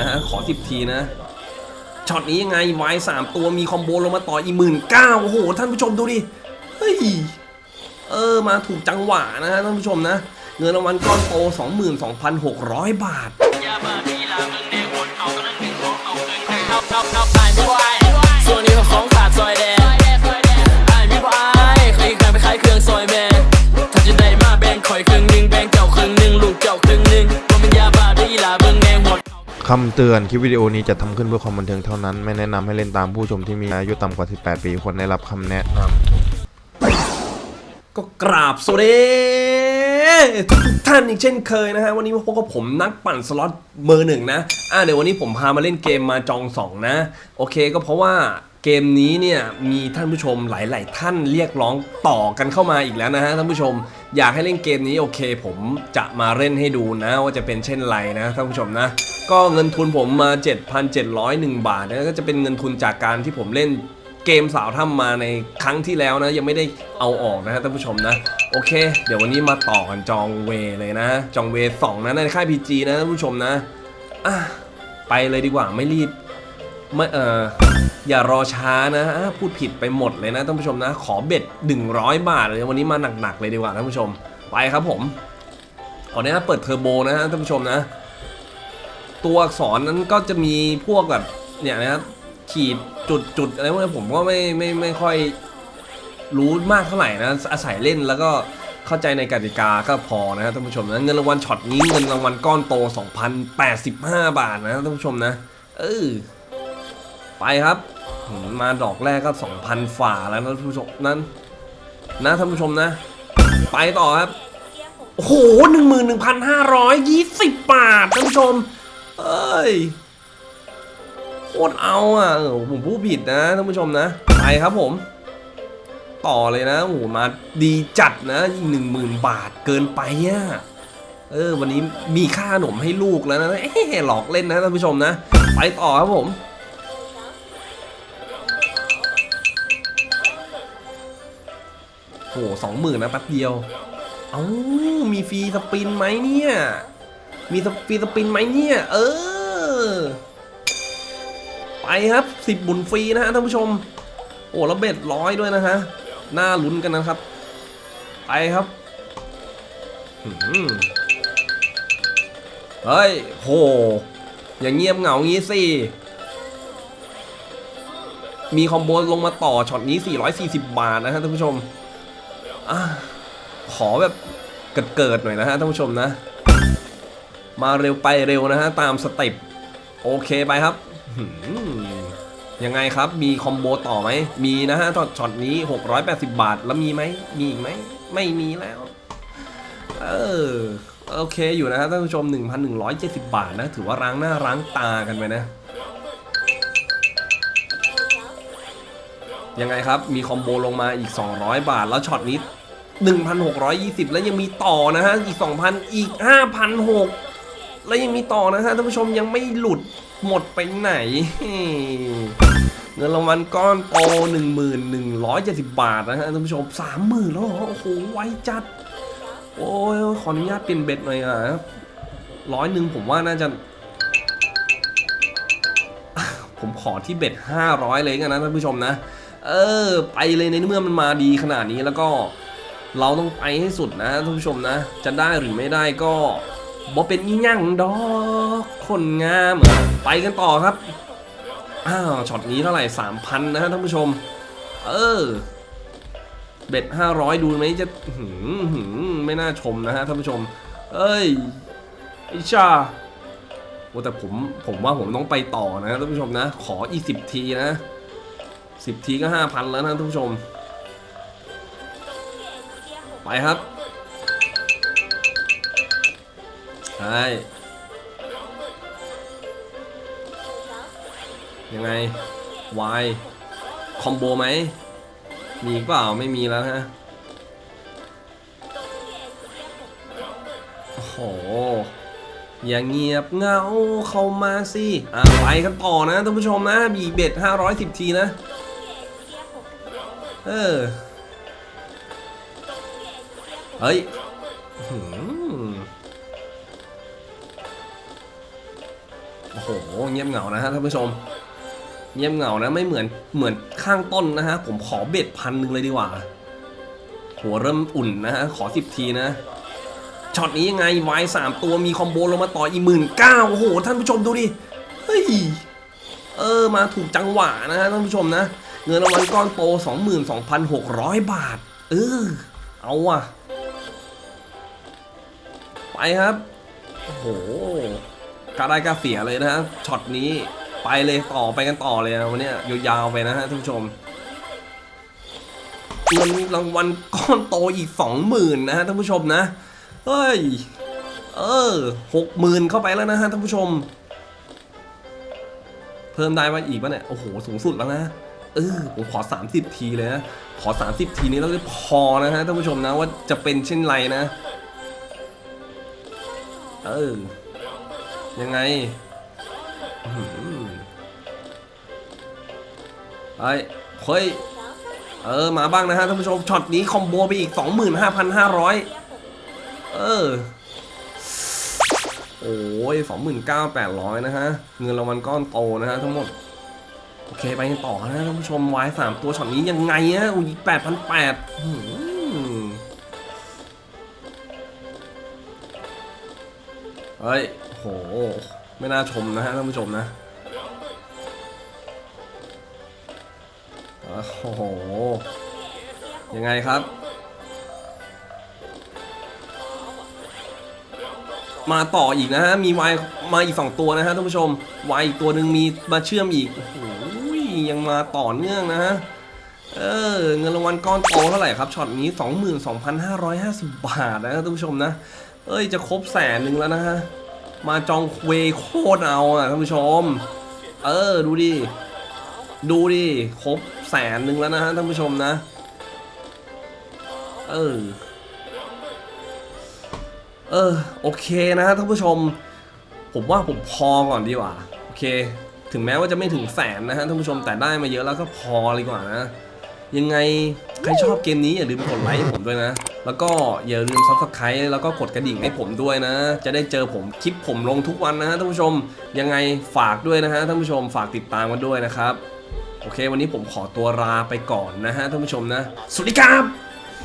นะฮะ ขอสิบทีนะ ช็อตนี้ยังไงวายสามตัวมีคอมโบลงมาต่ออีหมื่นเก้าโอ้โห ท่านผู้ชมดูดิ เฮ้ย เออ มาถูกจังหวะนะฮะท่านผู้ชมนะ เงินรางวัลก้อนโต 22,600 บาท คำเตือนคลิปวิดีโอนี้จะทำขึ้นเพื่อความบันเทิงเท่านั้น ไม่แนะนำให้เล่นตามผู้ชมที่มีอายุต่ำกว่า 18 ปีควรได้รับคำแนะนำก็กราบสวัสดีทุกท่านอีกเช่นเคยนะฮะ วันนี้มาพบกับผมนักปั่นสล็อตเบอร์หนึ่งนะ อ่าเดี๋ยววันนี้ผมพามาเล่นเกมมาจองสองนะ โอเคก็เพราะว่าเกมนี้เนี่ยมีท่านผู้ชมหลาย ๆ ท่านเรียกร้องต่อกันเข้ามาอีกแล้วนะฮะท่านผู้ชมอยากให้เล่นเกมนี้โอเค ผมจะมาเล่นให้ดูนะ ว่าจะเป็นเช่นไรนะท่านผู้ชมนะ ก็เงินทุนผมมา 7,701 บาทนะก็จะเป็นเงินทุนจากการที่ผมเล่นเกมสาวถ้ำมาในครั้งที่แล้วนะ ยังไม่ได้เอาออกนะฮะท่านผู้ชมนะ โอเค เดี๋ยววันนี้มาต่อกันจองเวเลยนะ จองเวสองนะในค่ายพีจีนะท่านผู้ชมนะอะไปเลยดีกว่าไม่รีบไม่เอออย่ารอช้านะพูดผิดไปหมดเลยนะท่านผู้ชมนะ ขอเบ็ด 100 บาทเลยวันนี้มาหนักๆเลยดีกว่าท่านผู้ชม ไปครับผมขออนุญาตเปิดเทอร์โบนะฮะท่านผู้ชมนะ ตัวอักษรนั้นก็จะมีพวกแบบเนี่ยนะครับขีดจุดจุดอะไรพวกนี้ผมก็ไม่ไม่ไม่ค่อยรู้มากเท่าไหร่นะอาศัยเล่นแล้วก็เข้าใจในกติกาก็พอนะครับท่านผู้ชมนะเงินรางวัลช็อตนี้เงินรางวัลก้อนโต 2,085 บาทนะท่านผู้ชมนะเออไปครับ มาดอกแรกก็ 2,000 ฝ่าแล้วนะท่านผู้ชมนั้นนะท่านผู้ชมนะ ไปต่อครับ โอ้โหหนึ่งหมื่นหนึ่งพันห้าร้อยยี่สิบบาทท่านผู้ชม เอ้ยโคตรเอาอะผมพูดผิดนะท่านผู้ชมนะ ไปครับผม ต่อเลยนะโอ้โหมาดีจัดนะอีกหนึ่งหมื่นบาทเกินไปอะเออ วันนี้มีค่าขนมให้ลูกแล้วนะเอ๊หลอกเล่นนะท่านผู้ชมนะ ไปต่อครับผมโหสองหมื่นนะแป๊บเดียว เอ้า มีฟรีสปินไหมเนี่ย มีสฟรีสปินไหมเนี่ย เออ ไปครับสิบบุญฟรีนะฮะท่านผู้ชม โอ้แล้วเบ็ดร้อยด้วยนะฮะ น่าลุ้นกันนะครับ ไปครับเฮ้ยโห อย่างเงียบเหงางี้สิ มี combo ลงมาต่อช็อตนี้ 440 บาทนะฮะท่านผู้ชมอขอแบบเกิดๆหน่อยนะฮะท่านผู้ชมนะ มาเร็วไปเร็วนะฮะตามสเต็ปโอเคไปครับยังไงครับมี combo ต่อไหมมีนะฮะช็อตช็อตนี้ 680 บาทแล้วมีไหมมีอีกไหมไม่มีแล้วเออโอเคอยู่นะฮะท่านผู้ชม 1,170 บาทนะ ถือว่าร้างหน้าร้างตากันไปนะ ยังไงครับมีคอมโบลงมาอีก 200 บาทแล้วช็อตนี้ 1,620 แล้วยังมีต่อนะฮะ อีก 2,000 อีก 5,600 แล้วยังมีต่อนะฮะท่านผู้ชมยังไม่หลุดหมดไปไหน เงินรางวัลก้อนโต1,170 บาทนะฮะท่านผู้ชม 30,000 แล้วเหรอ โอ้โห ไวจัด โอ้ย ขออนุญาตเปลี่ยนเบ็ดหน่อยอะร้อยหนึ่งผมว่าน่าจะ ผมขอที่เบ็ด 500 เลยกันนะท่านผู้ชมนะ เออ ไปเลยในเมื่อมันมาดีขนาดนี้แล้วก็เราต้องไปให้สุดนะท่านผู้ชมนะ จะได้หรือไม่ได้ก็ บ่เป็นอีหยังดอกคนงามเออไปกันต่อครับ อ้าวช็อตนี้เท่าไหร่3,000นะฮะท่านผู้ชม เออ เบ็ด500ดูไหมจะหืมหืมไม่น่าชมนะฮะท่านผู้ชม เอ้ยไอชาโอ้แต่ผมผมว่าผมต้องไปต่อนะท่านผู้ชมนะ ขออีสิบทีนะสิบทีก็ห้าพันแล้วนะท่านผู้ชม ไปครับ ใช่ ยังไง Y คอมโบไหม มีเปล่าไม่มีแล้วฮะ โอ้โห อย่าเงียบเงาเข้ามาสิอะไปกันต่อนะท่านผู้ชมนะมีเบ็ด510 ทีนะ เออ เฮ้ย โอ้โห เงียบเหงานะฮะท่านผู้ชม เงียบเหงานะไม่เหมือนเหมือนข้างต้นนะฮะ ผมขอ bet พันหนึ่งเลยดีกว่า หัวเริ่มอุ่นนะฮะ ขอสิบทีนะ ช็อตนี้ยังไง wild สามตัวมี combo ลงมาต่ออีกหมื่นเก้าโอ้โห ท่านผู้ชมดูดิ เฮ้ย เออ มาถูกจังหวะนะฮะท่านผู้ชมนะ เงินรางวัลก้อนโต 22,600 บาท เออ เอาว่ะ ไปครับ โอ้โห กล้าได้กล้าเสียเลยนะฮะช็อตนี้ไปเลยต่อไปกันต่อเลยนะวันนี้ยาวๆไปนะฮะท่านผู้ชมเงินรางวัลก้อนโตอีกสองหมื่นนะฮะท่านผู้ชมนะเฮ้ยเออหกหมื่นเข้าไปแล้วนะฮะท่านผู้ชม เพิ่มได้ว่าอีกปะเนี่ยโอ้โหสูงสุดแล้วนะเออผมขอ 30 ทีเลยนะขอ 30 ทีนี้แล้วจะพอนะฮะท่านผู้ชมนะว่าจะเป็นเช่นไรนะ เออ ยังไงไอ้เฮ้ย เออ มาบ้างนะฮะท่านผู้ชม ช็อตนี้คอมโบไปอีก 25,500 เออ โอ้ย29,800 นะฮะ เงินรางวัลก้อนโตนะฮะทั้งหมด โอเค ไปกันต่อนะท่านผู้ชมไวายสามตัวช็อตนี้ยังไงฮะอุ้ย8,800 เฮ้ยโห ไม่น่าชมนะฮะท่านผู้ชมนะ โอ้โห ยังไงครับ มาต่ออีกนะฮะ มีวายมาอีกสองตัวนะฮะท่านผู้ชมวายอีกตัวหนึ่งมีมาเชื่อมอีก โอ้โห ยังมาต่อเนื่องนะฮะเออเงินรางวัลก้อนโตเท่าไหร่ครับช็อตนี้ 22,550 บาทนะท่านผู้ชมนะ เอ้ยจะครบแสนหนึ่งแล้วนะฮะ มาจองเวโคตรเอาอะท่านผู้ชม เออดูดิ ดูดิครบแสนหนึ่งแล้วนะฮะท่านผู้ชมนะ เออ เออโอเคนะฮะท่านผู้ชม ผมว่าผมพอก่อนดีกว่า โอเค ถึงแม้ว่าจะไม่ถึงแสนนะฮะท่านผู้ชมแต่ได้มาเยอะแล้วก็พอเลยกว่านะ ยังไงใครชอบเกมนี้อย่าลืมกดไลค์ให้ผมด้วยนะ แล้วก็อย่าลืมซับสไครต์แล้วก็กดกระดิ่งให้ผมด้วยนะ จะได้เจอผมคลิปผมลงทุกวันนะฮะท่านผู้ชม ยังไงฝากด้วยนะฮะท่านผู้ชมฝากติดตามกันด้วยนะครับ โอเค วันนี้ผมขอตัวลาไปก่อนนะฮะท่านผู้ชมนะ สวัสดีครับ